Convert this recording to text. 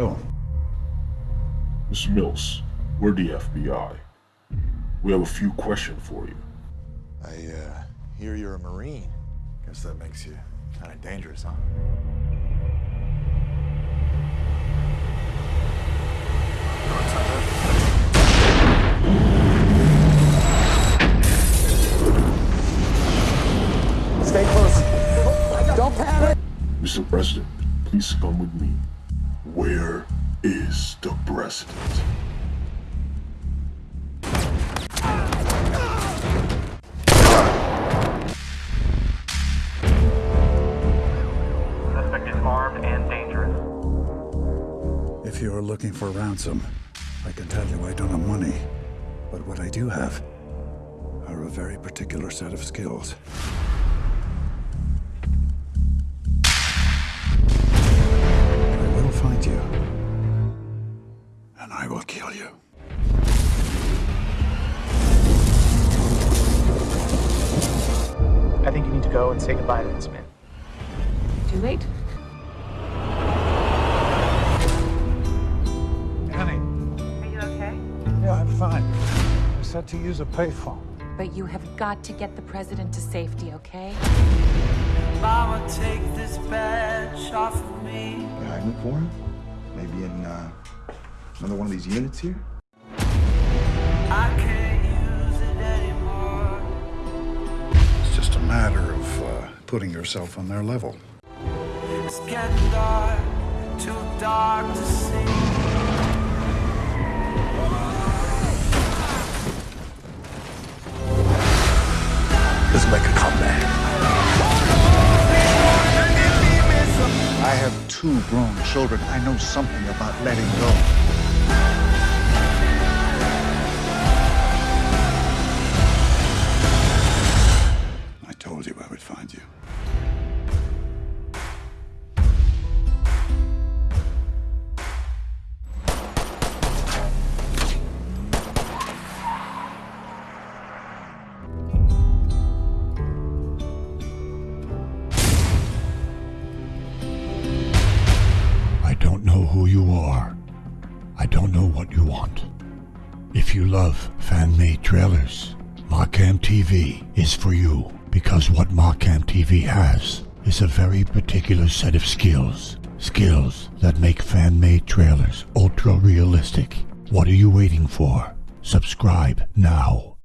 Hello. Miss Mills, we're the FBI. We have a few questions for you. I uh, hear you're a Marine. Guess that makes you kind of dangerous, huh? Stay close. Don't panic. Mr. President, please come with me. Where is the president? Suspect is armed and dangerous. If you are looking for ransom, I can tell you I don't have money. But what I do have are a very particular set of skills. Go and say goodbye to this man. Too late. Annie, Are you okay? yeah, I'm fine. I said to use a payphone. But you have got to get the president to safety, okay? Mama, take this badge off of me. You hiding for him? Maybe in uh, another one of these units here? I can't putting yourself on their level. It's getting dark, too dark to see. Let's make a comeback. I have two grown children. I know something about letting go. Who you are. I don't know what you want. If you love fan-made trailers, Markham TV is for you because what Markham TV has is a very particular set of skills. Skills that make fan-made trailers ultra realistic. What are you waiting for? Subscribe now.